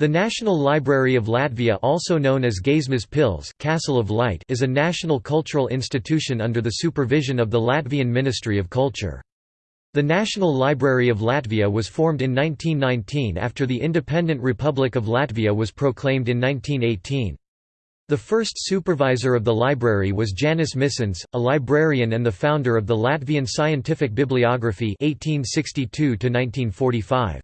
The National Library of Latvia also known as Gaismas Pils Castle of Light is a national cultural institution under the supervision of the Latvian Ministry of Culture. The National Library of Latvia was formed in 1919 after the independent Republic of Latvia was proclaimed in 1918. The first supervisor of the library was Janis Misins, a librarian and the founder of the Latvian Scientific Bibliography 1862 -1945.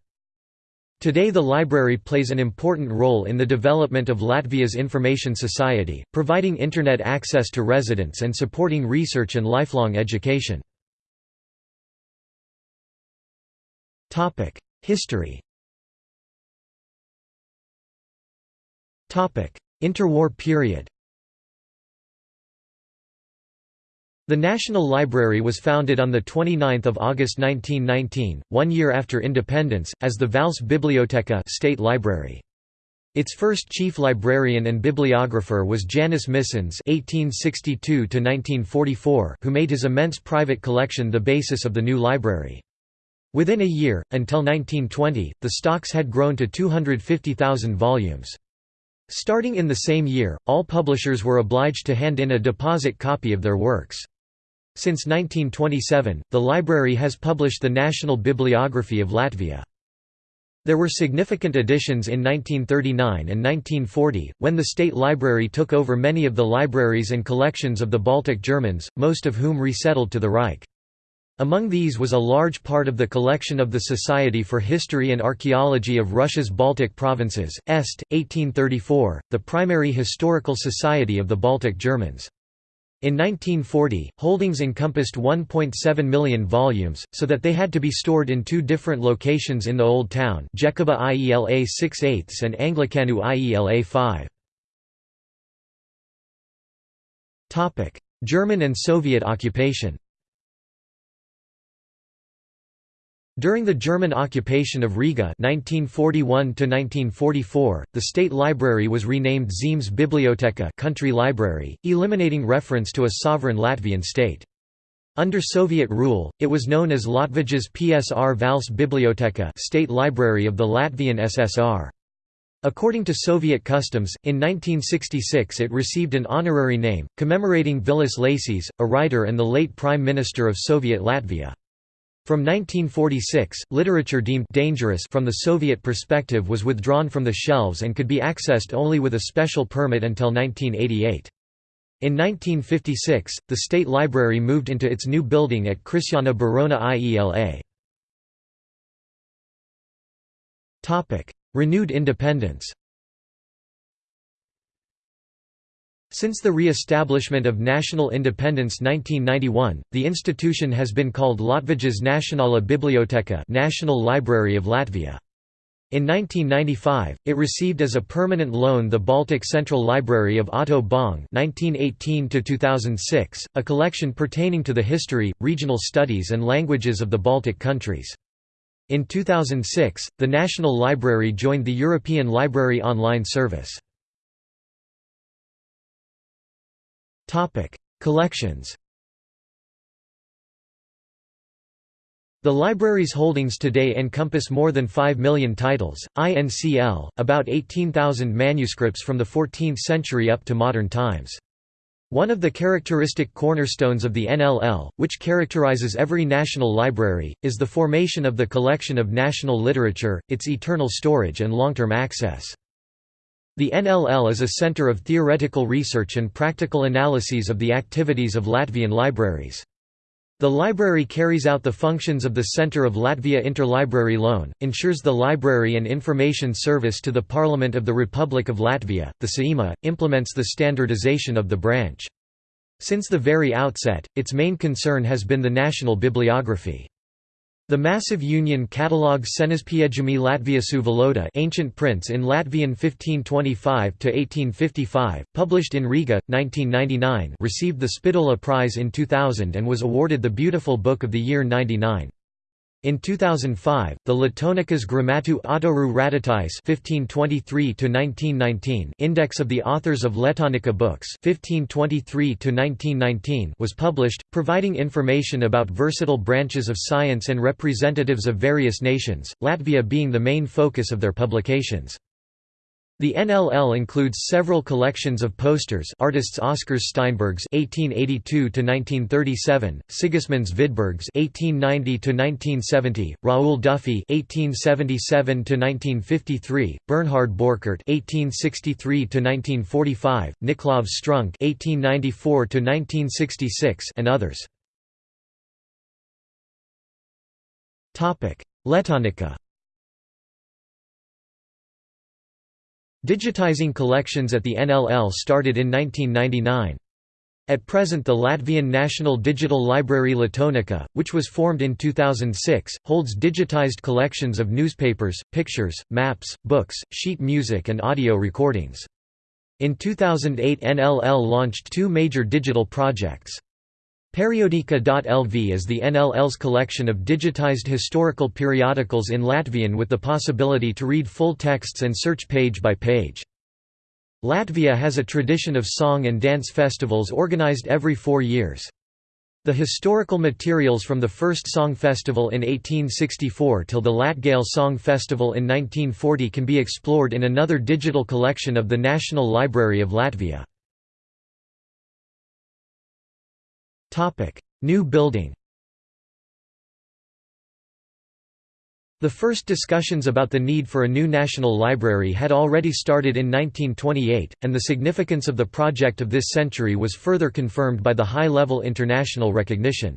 Today the library plays an important role in the development of Latvia's information society, providing Internet access to residents and supporting research and lifelong education. History Interwar period The National Library was founded on 29 August 1919, one year after independence, as the Valsts Biblioteka State Library. Its first chief librarian and bibliographer was Janis Misins (1862–1944), who made his immense private collection the basis of the new library. Within a year, until 1920, the stocks had grown to 250,000 volumes. Starting in the same year, all publishers were obliged to hand in a deposit copy of their works. Since 1927, the library has published the National Bibliography of Latvia. There were significant additions in 1939 and 1940, when the State Library took over many of the libraries and collections of the Baltic Germans, most of whom resettled to the Reich. Among these was a large part of the collection of the Society for History and Archaeology of Russia's Baltic Provinces, Est, 1834, the primary historical society of the Baltic Germans. In 1940, holdings encompassed 1.7 million volumes, so that they had to be stored in two different locations in the Old Town Jēkaba IELA 6 8 and Anglicanu IELA 5. German and Soviet occupation During the German occupation of Riga 1941 the State Library was renamed Zemes Biblioteka country library, eliminating reference to a sovereign Latvian state. Under Soviet rule, it was known as Latvijas PSR Valsts Biblioteka State Library of the Latvian SSR. According to Soviet customs, in 1966 it received an honorary name, commemorating Vilis Lasis, a writer and the late Prime Minister of Soviet Latvia. From 1946, literature deemed dangerous from the Soviet perspective was withdrawn from the shelves and could be accessed only with a special permit until 1988. In 1956, the State Library moved into its new building at Krišjāņa Barona IELA. Renewed independence Since the re-establishment of national independence 1991, the institution has been called Latvijas Nacionālā Biblioteka National Library of Latvia. In 1995, it received as a permanent loan the Baltic Central Library of Otto Bong (1918–2006), a collection pertaining to the history, regional studies, and languages of the Baltic countries. In 2006, the National Library joined the European Library Online Service. Collections The library's holdings today encompass more than 5 million titles, INCL, about 18,000 manuscripts from the 14th century up to modern times. One of the characteristic cornerstones of the NLL, which characterizes every national library, is the formation of the collection of national literature, its eternal storage and long-term access. The NLL is a center of theoretical research and practical analyses of the activities of Latvian libraries. The library carries out the functions of the Centre of Latvia Interlibrary Loan, ensures the library and information service to the Parliament of the Republic of Latvia, the Saeima, implements the standardization of the branch. Since the very outset, its main concern has been the national bibliography. The massive Union catalogue Senaspiejami Latviasu Valoda Ancient Prints in Latvian 1525–1855, published in Riga, 1999 received the Spidola Prize in 2000 and was awarded the Beautiful Book of the Year 99. In 2005, the Latonicas Grammatu Autoru Raditais 1523 Index of the Authors of Letonica Books 1523 was published, providing information about versatile branches of science and representatives of various nations, Latvia being the main focus of their publications. The NLL includes several collections of posters artists Oskars Steinbergs (1882–1937), Sigismunds Vidbergs (1890–1970), Raoul Dufy (1877–1953), Bernhard Borchert (1863–1945), Niklaus Strunk (1894–1966), and others. Letonica Digitizing collections at the NLL started in 1999. At present the Latvian National Digital Library Letonica, which was formed in 2006, holds digitized collections of newspapers, pictures, maps, books, sheet music and audio recordings. In 2008 NLL launched two major digital projects. Periodica.lv is the NLL's collection of digitized historical periodicals in Latvian with the possibility to read full texts and search page by page. Latvia has a tradition of song and dance festivals organized every four years. The historical materials from the first song festival in 1864 till the Latgale Song Festival in 1940 can be explored in another digital collection of the National Library of Latvia. New building The first discussions about the need for a new national library had already started in 1928, and the significance of the project of this century was further confirmed by the high-level international recognition.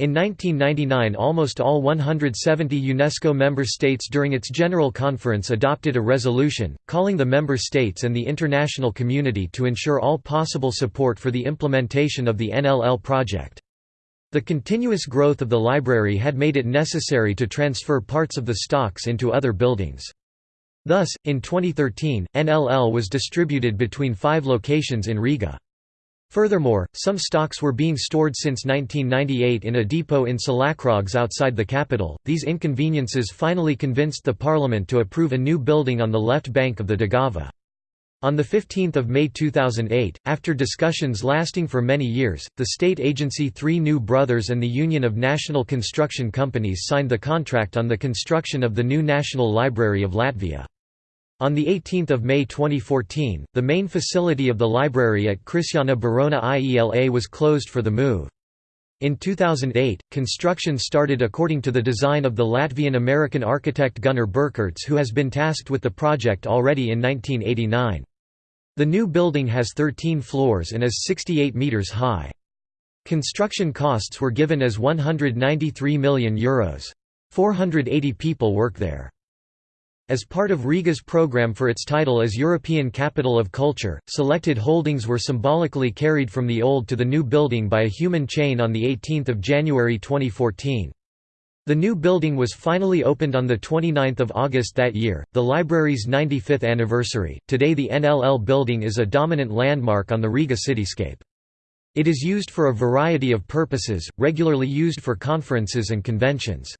In 1999 almost all 170 UNESCO member states during its General Conference adopted a resolution, calling the member states and the international community to ensure all possible support for the implementation of the NLL project. The continuous growth of the library had made it necessary to transfer parts of the stocks into other buildings. Thus, in 2013, NLL was distributed between five locations in Riga. Furthermore, some stocks were being stored since 1998 in a depot in Silakrogs outside the capital. These inconveniences finally convinced the parliament to approve a new building on the left bank of the Daugava. On 15 May 2008, after discussions lasting for many years, the state agency Three New Brothers and the Union of National Construction Companies signed the contract on the construction of the new National Library of Latvia. On 18 May 2014, the main facility of the library at Krišjāņa Barona IELA was closed for the move. In 2008, construction started according to the design of the Latvian-American architect Gunnar Birkerts who has been tasked with the project already in 1989. The new building has 13 floors and is 68 metres high. Construction costs were given as €193 million. Euros. 480 people work there. As part of Riga's program for its title as European Capital of Culture, selected holdings were symbolically carried from the old to the new building by a human chain on 18 January 2014. The new building was finally opened on 29 August that year, the library's 95th anniversary. Today the NLL building is a dominant landmark on the Riga cityscape. It is used for a variety of purposes, regularly used for conferences and conventions.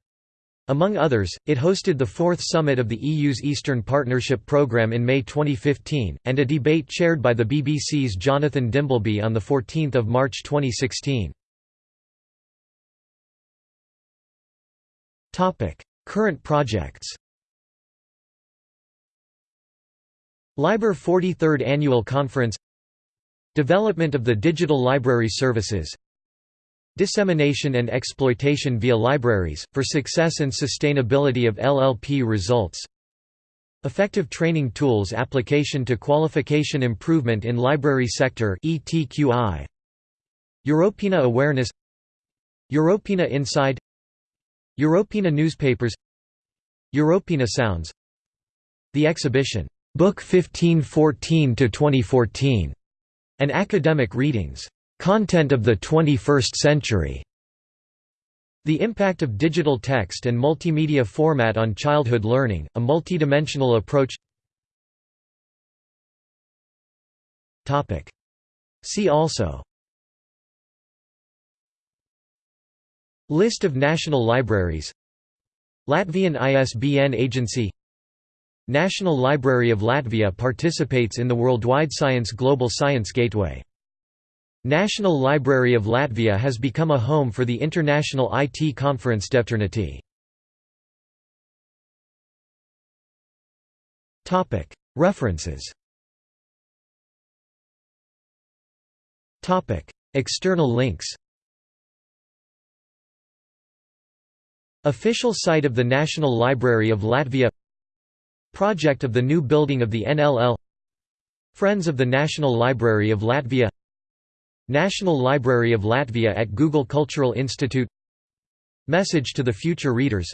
Among others, it hosted the fourth summit of the EU's Eastern Partnership Programme in May 2015, and a debate chaired by the BBC's Jonathan Dimbleby on 14 March 2016. Current projects. LIBER 43rd Annual Conference. Development of the digital library services Dissemination and exploitation via libraries, for success and sustainability of LLP results. Effective training tools application to qualification improvement in library sector ETQI Europeana awareness. Europeana Inside. Europeana newspapers. Europeana sounds. The exhibition, Book 1514–2014, and academic readings Content of the 21st Century. The impact of digital text and multimedia format on childhood learning, a multidimensional approach. See also. List of national libraries. Latvian ISBN Agency. National Library of Latvia participates in the Worldwide Science Global Science Gateway National Library of Latvia has become a home for the International IT Conference DevTernity. References. External links. Official site of the National Library of Latvia. Project of the new building of the NLL Friends of the National Library of Latvia National Library of Latvia at Google Cultural Institute. Message to the future readers.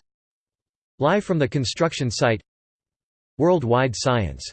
Live from the construction site. Worldwide Science